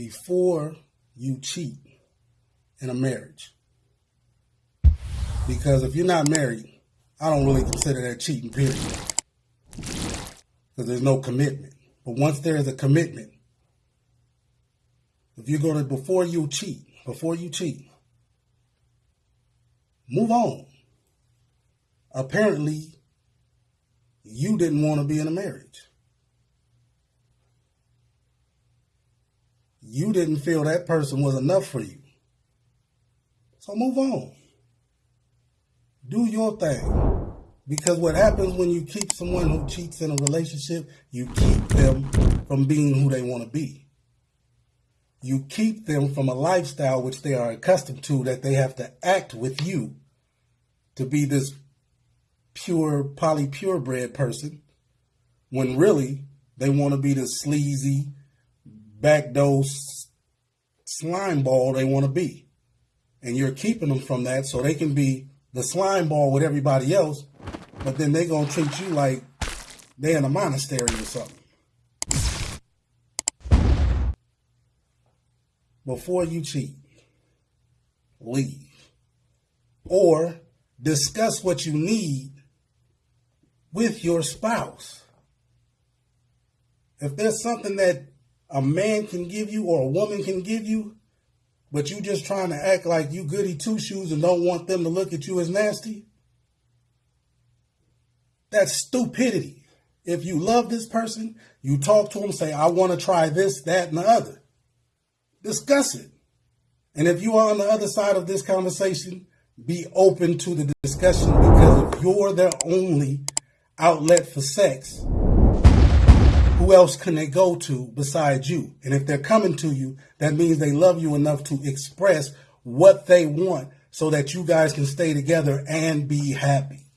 Before you cheat in a marriage, because if you're not married, I don't really consider that cheating, period. Because there's no commitment. But once there is a commitment, if you're going to, before you cheat, before you cheat, move on. Apparently, you didn't want to be in a marriage. You didn't feel that person was enough for you. So move on. Do your thing. Because what happens when you keep someone who cheats in a relationship, you keep them from being who they want to be. You keep them from a lifestyle which they are accustomed to that they have to act with you to be this pure, poly purebred person when really they want to be the sleazy, backdoor slime ball they want to be. And you're keeping them from that so they can be the slime ball with everybody else, but then they're going to treat you like they're in a monastery or something. Before you cheat, leave. Or discuss what you need with your spouse. If there's something that a man can give you or a woman can give you, but you just trying to act like you goody two shoes and don't want them to look at you as nasty, that's stupidity. If you love this person, you talk to them, say, I want to try this, that, and the other. Discuss it. And if you are on the other side of this conversation, be open to the discussion because if you're their only outlet for sex, else can they go to besides you? And if they're coming to you, that means they love you enough to express what they want so that you guys can stay together and be happy.